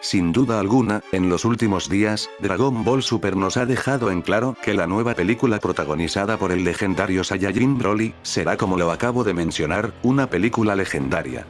Sin duda alguna, en los últimos días, Dragon Ball Super nos ha dejado en claro que la nueva película protagonizada por el legendario Saiyajin Broly, será como lo acabo de mencionar, una película legendaria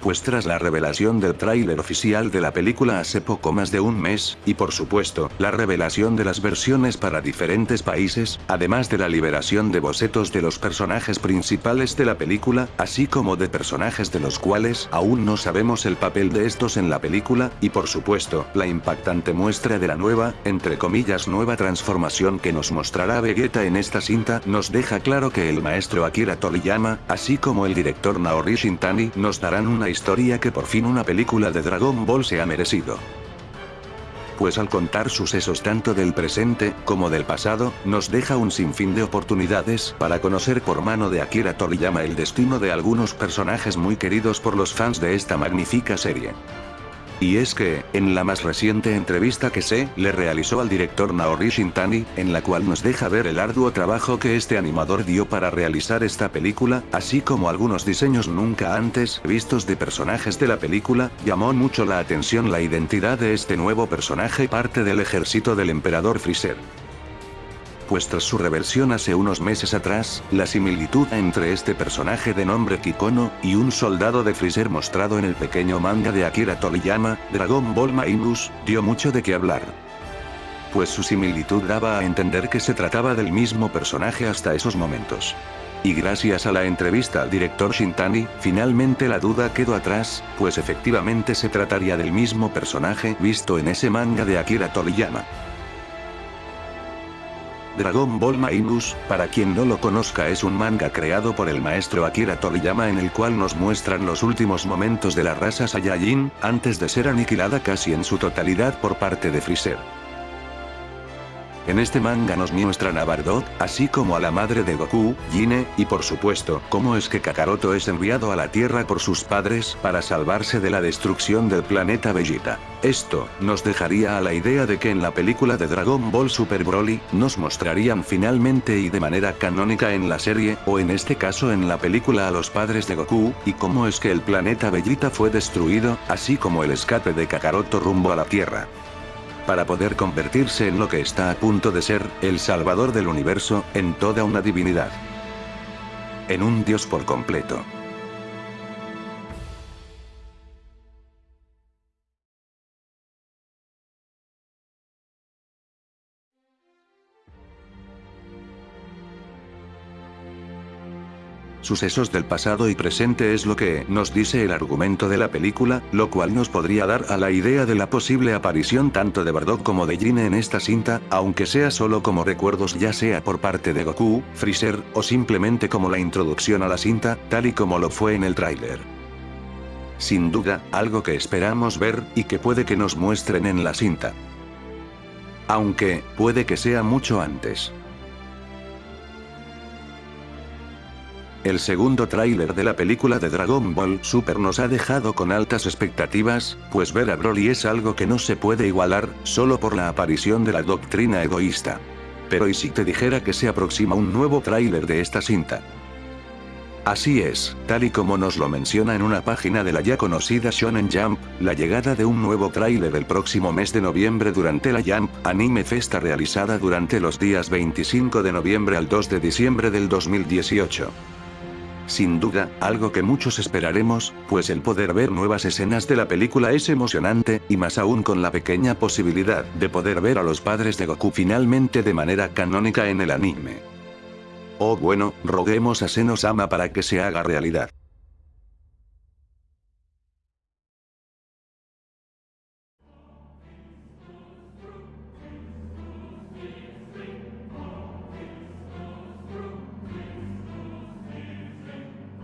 pues tras la revelación del tráiler oficial de la película hace poco más de un mes, y por supuesto, la revelación de las versiones para diferentes países, además de la liberación de bocetos de los personajes principales de la película, así como de personajes de los cuales aún no sabemos el papel de estos en la película, y por supuesto, la impactante muestra de la nueva, entre comillas nueva transformación que nos mostrará Vegeta en esta cinta, nos deja claro que el maestro Akira Toriyama, así como el director Naori Shintani, nos darán una historia que por fin una película de Dragon Ball se ha merecido. Pues al contar sucesos tanto del presente, como del pasado, nos deja un sinfín de oportunidades para conocer por mano de Akira Toriyama el destino de algunos personajes muy queridos por los fans de esta magnífica serie. Y es que, en la más reciente entrevista que se le realizó al director Naori Shintani, en la cual nos deja ver el arduo trabajo que este animador dio para realizar esta película, así como algunos diseños nunca antes vistos de personajes de la película, llamó mucho la atención la identidad de este nuevo personaje parte del ejército del emperador Freezer pues tras su reversión hace unos meses atrás, la similitud entre este personaje de nombre Kikono, y un soldado de Freezer mostrado en el pequeño manga de Akira Toriyama, Dragon Ball Minus, dio mucho de qué hablar. Pues su similitud daba a entender que se trataba del mismo personaje hasta esos momentos. Y gracias a la entrevista al director Shintani, finalmente la duda quedó atrás, pues efectivamente se trataría del mismo personaje visto en ese manga de Akira Toriyama. Dragon Ball Minus, para quien no lo conozca es un manga creado por el maestro Akira Toriyama en el cual nos muestran los últimos momentos de la raza Saiyajin, antes de ser aniquilada casi en su totalidad por parte de Freezer. En este manga nos muestran a Bardock, así como a la madre de Goku, Jine, y por supuesto, cómo es que Kakaroto es enviado a la Tierra por sus padres para salvarse de la destrucción del planeta Vegeta. Esto, nos dejaría a la idea de que en la película de Dragon Ball Super Broly, nos mostrarían finalmente y de manera canónica en la serie, o en este caso en la película a los padres de Goku, y cómo es que el planeta Vegeta fue destruido, así como el escape de Kakaroto rumbo a la Tierra para poder convertirse en lo que está a punto de ser, el salvador del universo, en toda una divinidad. En un dios por completo. Sucesos del pasado y presente es lo que nos dice el argumento de la película, lo cual nos podría dar a la idea de la posible aparición tanto de Bardock como de Jin en esta cinta, aunque sea solo como recuerdos ya sea por parte de Goku, Freezer, o simplemente como la introducción a la cinta, tal y como lo fue en el tráiler. Sin duda, algo que esperamos ver, y que puede que nos muestren en la cinta. Aunque, puede que sea mucho antes. El segundo tráiler de la película de Dragon Ball Super nos ha dejado con altas expectativas, pues ver a Broly es algo que no se puede igualar, solo por la aparición de la doctrina egoísta. Pero ¿y si te dijera que se aproxima un nuevo tráiler de esta cinta? Así es, tal y como nos lo menciona en una página de la ya conocida Shonen Jump, la llegada de un nuevo tráiler el próximo mes de noviembre durante la Jump Anime Festa realizada durante los días 25 de noviembre al 2 de diciembre del 2018. Sin duda, algo que muchos esperaremos, pues el poder ver nuevas escenas de la película es emocionante, y más aún con la pequeña posibilidad de poder ver a los padres de Goku finalmente de manera canónica en el anime. Oh bueno, roguemos a Senosama para que se haga realidad.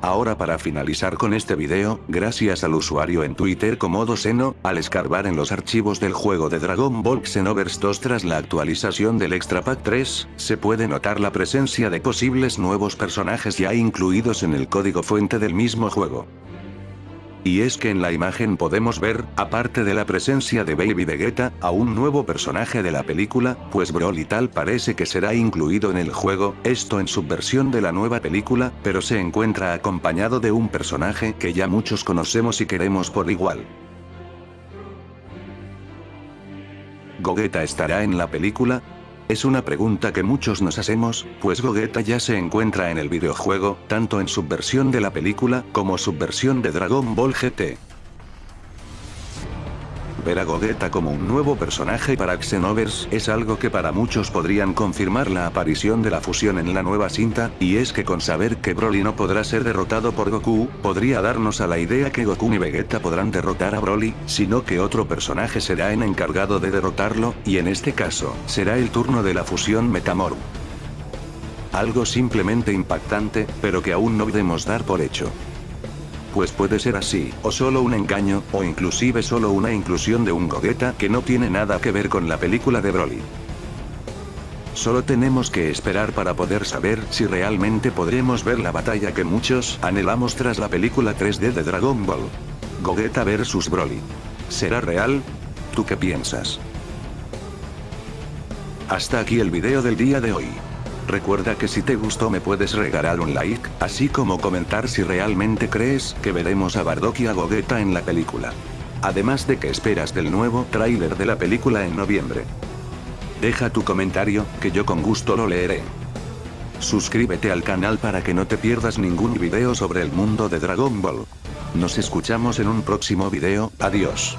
Ahora para finalizar con este video, gracias al usuario en Twitter como Doseno, al escarbar en los archivos del juego de Dragon Ball Xenoverse 2 tras la actualización del Extra Pack 3, se puede notar la presencia de posibles nuevos personajes ya incluidos en el código fuente del mismo juego. Y es que en la imagen podemos ver, aparte de la presencia de Baby Vegeta, a un nuevo personaje de la película, pues Broly tal parece que será incluido en el juego, esto en su versión de la nueva película, pero se encuentra acompañado de un personaje que ya muchos conocemos y queremos por igual. Gogeta estará en la película, es una pregunta que muchos nos hacemos, pues Gogeta ya se encuentra en el videojuego, tanto en su versión de la película, como su versión de Dragon Ball GT. Ver a Gogeta como un nuevo personaje para Xenoverse es algo que para muchos podrían confirmar la aparición de la fusión en la nueva cinta, y es que con saber que Broly no podrá ser derrotado por Goku, podría darnos a la idea que Goku y Vegeta podrán derrotar a Broly, sino que otro personaje será el encargado de derrotarlo, y en este caso, será el turno de la fusión Metamorph. Algo simplemente impactante, pero que aún no debemos dar por hecho pues puede ser así, o solo un engaño, o inclusive solo una inclusión de un Gogeta que no tiene nada que ver con la película de Broly. Solo tenemos que esperar para poder saber si realmente podremos ver la batalla que muchos anhelamos tras la película 3D de Dragon Ball. Gogeta vs Broly. ¿Será real? ¿Tú qué piensas? Hasta aquí el video del día de hoy. Recuerda que si te gustó me puedes regalar un like, así como comentar si realmente crees que veremos a Bardock y a Gogeta en la película. Además de que esperas del nuevo tráiler de la película en noviembre. Deja tu comentario, que yo con gusto lo leeré. Suscríbete al canal para que no te pierdas ningún video sobre el mundo de Dragon Ball. Nos escuchamos en un próximo video, adiós.